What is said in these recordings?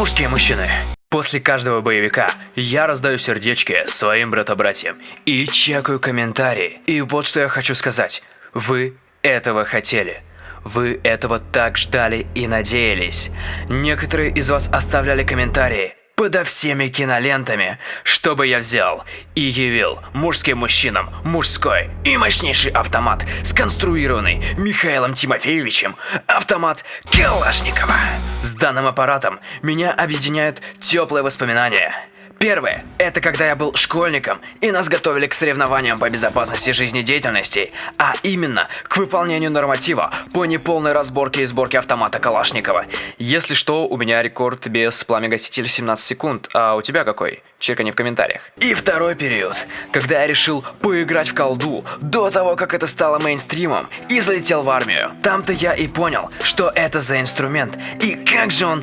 мужские мужчины. После каждого боевика я раздаю сердечки своим брата-братьям и чекаю комментарии. И вот что я хочу сказать. Вы этого хотели. Вы этого так ждали и надеялись. Некоторые из вас оставляли комментарии подо всеми кинолентами, чтобы я взял и явил мужским мужчинам мужской и мощнейший автомат, сконструированный Михаилом Тимофеевичем, автомат Калашникова. С данным аппаратом меня объединяют теплые воспоминания – Первое – это когда я был школьником, и нас готовили к соревнованиям по безопасности жизнедеятельности, а именно к выполнению норматива по неполной разборке и сборке автомата Калашникова. Если что, у меня рекорд без пламя-гасителя 17 секунд, а у тебя какой? Чекани в комментариях. И второй период, когда я решил поиграть в колду до того, как это стало мейнстримом, и залетел в армию. Там-то я и понял, что это за инструмент, и как же он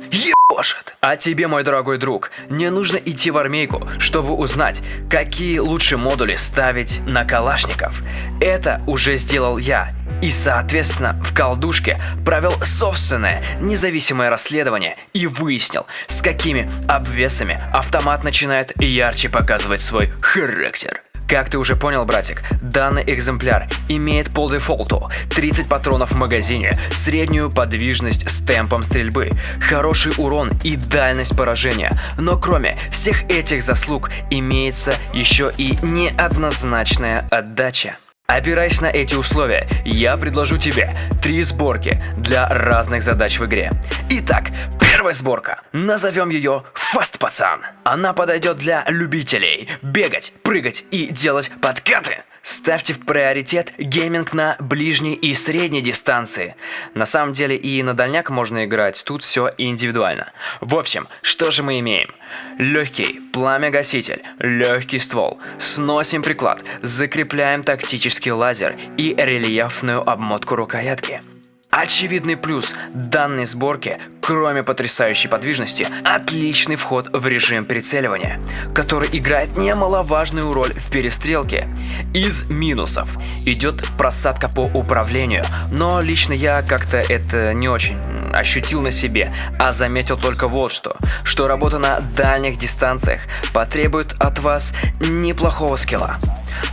ебошит. А тебе, мой дорогой друг, не нужно идти в армейку, чтобы узнать, какие лучше модули ставить на калашников. Это уже сделал я, и, соответственно, в колдушке провел собственное независимое расследование и выяснил, с какими обвесами автомат начинает ярче показывать свой характер. Как ты уже понял, братик, данный экземпляр имеет по дефолту 30 патронов в магазине, среднюю подвижность с темпом стрельбы, хороший урон и дальность поражения. Но кроме всех этих заслуг имеется еще и неоднозначная отдача. Опираясь на эти условия, я предложу тебе три сборки для разных задач в игре. Итак, первая сборка. Назовем ее «Фаст Пацан». Она подойдет для любителей бегать, прыгать и делать подкаты. Ставьте в приоритет гейминг на ближней и средней дистанции. На самом деле и на дальняк можно играть, тут все индивидуально. В общем, что же мы имеем? Легкий пламя-гаситель, легкий ствол, сносим приклад, закрепляем тактический лазер и рельефную обмотку рукоятки. Очевидный плюс данной сборки, кроме потрясающей подвижности, отличный вход в режим прицеливания, который играет немаловажную роль в перестрелке. Из минусов идет просадка по управлению, но лично я как-то это не очень ощутил на себе, а заметил только вот что, что работа на дальних дистанциях потребует от вас неплохого скилла.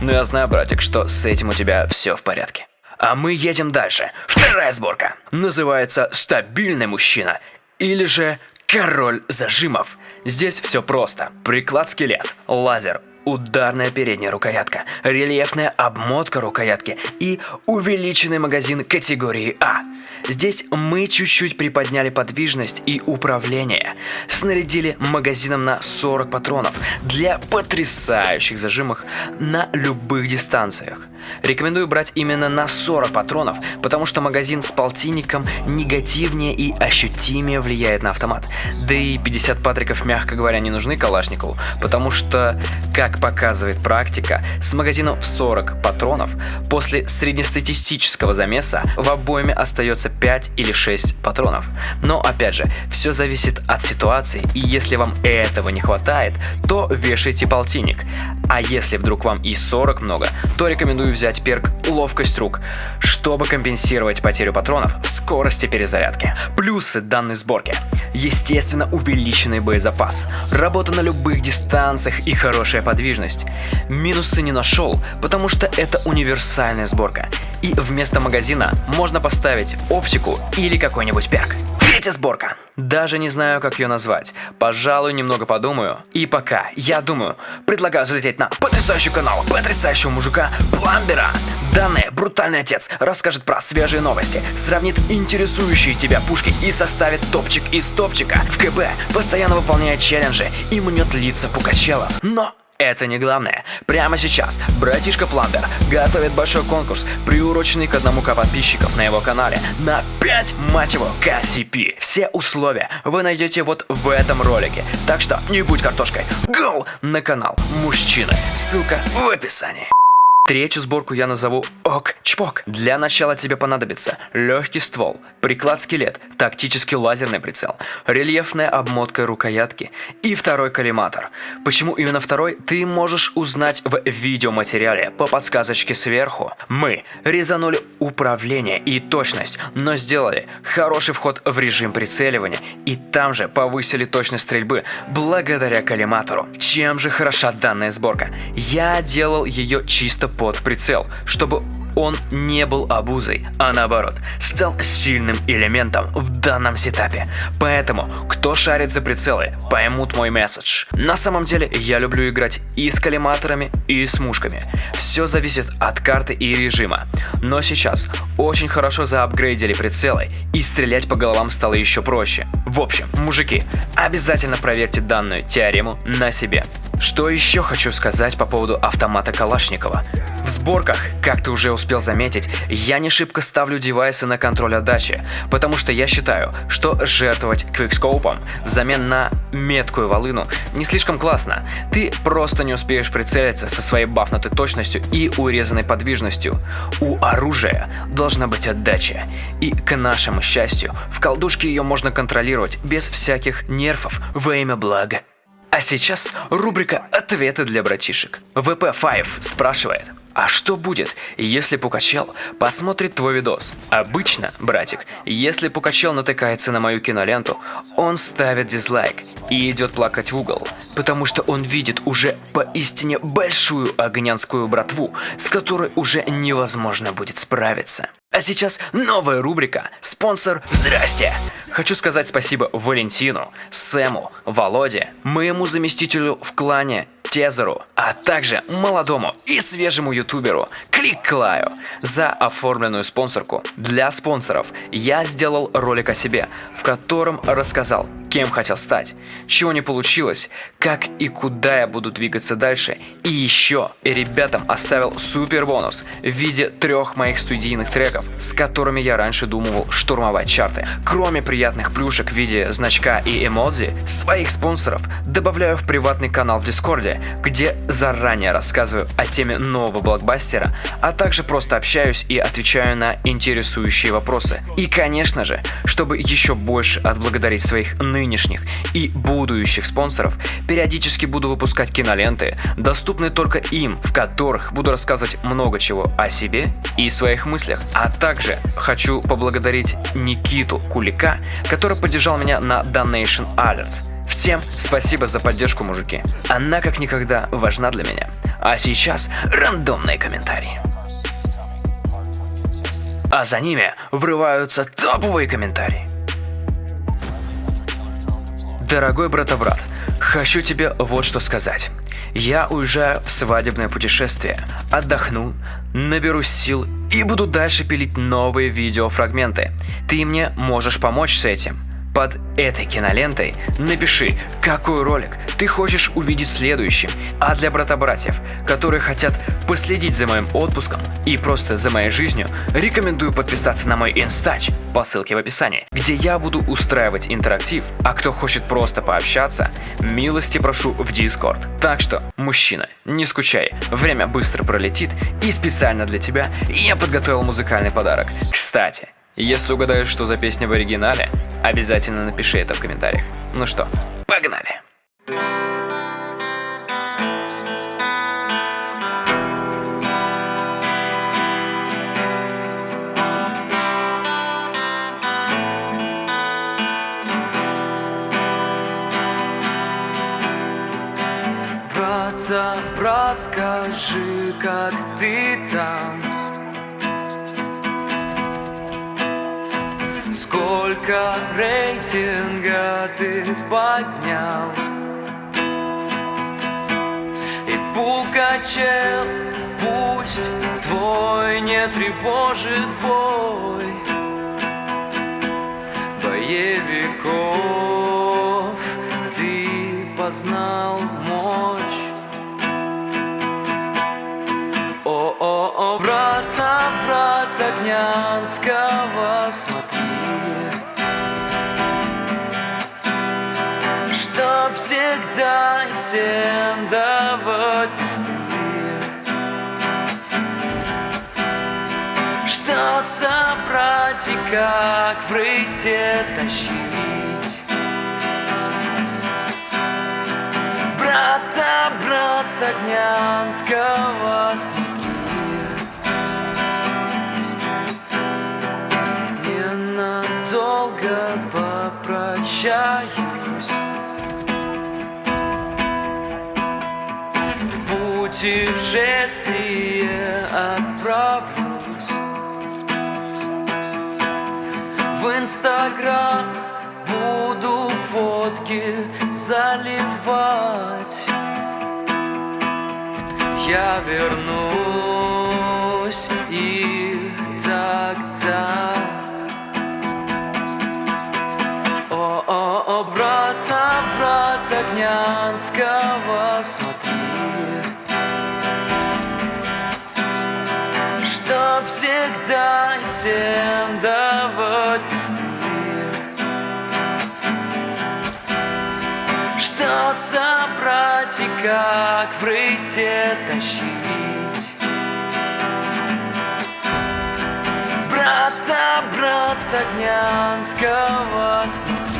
Но я знаю, братик, что с этим у тебя все в порядке. А мы едем дальше. Вторая сборка. Называется «Стабильный мужчина» или же «Король зажимов». Здесь все просто. Приклад-скелет, лазер, ударная передняя рукоятка, рельефная обмотка рукоятки и увеличенный магазин категории А. Здесь мы чуть-чуть приподняли подвижность и управление. Снарядили магазином на 40 патронов для потрясающих зажимов на любых дистанциях. Рекомендую брать именно на 40 патронов, потому что магазин с полтинником негативнее и ощутимее влияет на автомат. Да и 50 патриков, мягко говоря, не нужны Калашникову, потому что, как показывает практика, с магазином в 40 патронов после среднестатистического замеса в обойме остается 5 или 6 патронов. Но опять же, все зависит от ситуации, и если вам этого не хватает, то вешайте полтинник. А если вдруг вам и 40 много, то рекомендую взять перк «Ловкость рук», чтобы компенсировать потерю патронов в скорости перезарядки. Плюсы данной сборки. Естественно, увеличенный боезапас, работа на любых дистанциях и хорошая подвижность. Минусы не нашел, потому что это универсальная сборка. И вместо магазина можно поставить оптику или какой-нибудь перк. Третья сборка. Даже не знаю, как ее назвать. Пожалуй, немного подумаю. И пока, я думаю, предлагаю залететь на потрясающий канал потрясающего мужика Пламбера. Данный брутальный отец расскажет про свежие новости, сравнит интересующие тебя пушки и составит топчик из топчика. В КБ постоянно выполняет челленджи и мнет лица Пукачела. Но это не главное. Прямо сейчас братишка Пламбер готовит большой конкурс, приуроченный к одному к подписчиков на его канале на 5, мать его, KCP. Все условия вы найдете вот в этом ролике. Так что не будь картошкой. Go на канал Мужчины. Ссылка в описании. Третью сборку я назову ок-чпок. Для начала тебе понадобится легкий ствол, приклад-скелет, тактический лазерный прицел, рельефная обмотка рукоятки и второй коллиматор. Почему именно второй, ты можешь узнать в видеоматериале по подсказочке сверху. Мы резанули управление и точность, но сделали хороший вход в режим прицеливания и там же повысили точность стрельбы благодаря коллиматору. Чем же хороша данная сборка? Я делал ее чисто под прицел, чтобы он не был обузой, а наоборот, стал сильным элементом в данном сетапе. Поэтому, кто шарит за прицелы, поймут мой месседж. На самом деле, я люблю играть и с коллиматорами, и с мушками. Все зависит от карты и режима. Но сейчас очень хорошо заапгрейдили прицелы, и стрелять по головам стало еще проще. В общем, мужики, обязательно проверьте данную теорему на себе. Что еще хочу сказать по поводу автомата Калашникова. В сборках, как ты уже успел заметить, я не шибко ставлю девайсы на контроль отдачи, потому что я считаю, что жертвовать квикскоупом взамен на меткую волыну не слишком классно. Ты просто не успеешь прицелиться со своей бафнутой точностью и урезанной подвижностью. У оружия должна быть отдача. И к нашему счастью, в колдушке ее можно контролировать без всяких нервов во имя блага. А сейчас рубрика «Ответы для братишек». VP5 спрашивает, а что будет, если Пукачел посмотрит твой видос? Обычно, братик, если Пукачел натыкается на мою киноленту, он ставит дизлайк и идет плакать в угол, потому что он видит уже поистине большую огнянскую братву, с которой уже невозможно будет справиться. А сейчас новая рубрика «Спонсор Здрасте!». Хочу сказать спасибо Валентину, Сэму, Володе, моему заместителю в клане Тезеру, а также молодому и свежему ютуберу Клик Клаю за оформленную спонсорку. Для спонсоров я сделал ролик о себе, в котором рассказал, кем хотел стать, чего не получилось, как и куда я буду двигаться дальше. И еще ребятам оставил супер бонус в виде трех моих студийных треков, с которыми я раньше думал штурмовать чарты. Кроме приятных плюшек в виде значка и эмодзи, своих спонсоров добавляю в приватный канал в Дискорде, где заранее рассказываю о теме нового блокбастера, а также просто общаюсь и отвечаю на интересующие вопросы. И конечно же, чтобы еще больше отблагодарить своих нынешних и будущих спонсоров, периодически буду выпускать киноленты, доступные только им, в которых буду рассказывать много чего о себе и своих мыслях. А также хочу поблагодарить Никиту Кулика, который поддержал меня на Donation Alerts. Всем спасибо за поддержку, мужики. Она как никогда важна для меня. А сейчас рандомные комментарии. А за ними врываются топовые комментарии. Дорогой брата-брат, хочу тебе вот что сказать. Я уезжаю в свадебное путешествие, отдохну, наберусь сил и буду дальше пилить новые видеофрагменты. Ты мне можешь помочь с этим. Под этой кинолентой напиши, какой ролик ты хочешь увидеть следующим. А для брата-братьев, которые хотят последить за моим отпуском и просто за моей жизнью, рекомендую подписаться на мой инстач по ссылке в описании, где я буду устраивать интерактив, а кто хочет просто пообщаться, милости прошу в Дискорд. Так что, мужчина, не скучай, время быстро пролетит и специально для тебя я подготовил музыкальный подарок. Кстати, если угадаешь, что за песня в оригинале, обязательно напиши это в комментариях. Ну что, погнали! Брата, брат, скажи, как ты там? Сколько рейтинга ты поднял? И Пукачел пусть твой не тревожит бой Боевиков. Ты познал мощь. О-о-о, брата, брат Огнянского, смотри себя всем давать пизды Что собрать и как в рыте тащить? Брата, брат огнянского смерти путешествие отправлюсь. В Инстаграм буду фотки заливать. Я вернусь и тогда. О-о-о, брата, брата Гнянского смотри всегда и всем давать песни Что собрать и как в рыте тащить? Брата, брата Гнянского смотри